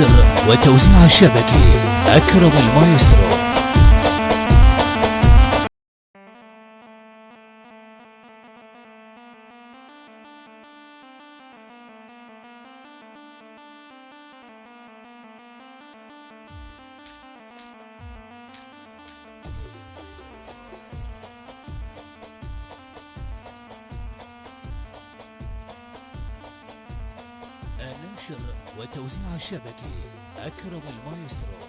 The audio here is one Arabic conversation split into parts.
النشر والتوزيع الشبكي أكرم المايسترو. النشر والتوزيع الشبكي أكرم المايسترو.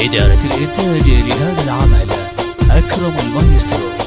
إدارة الإنتاج لهذا العمل أكرم المايسترو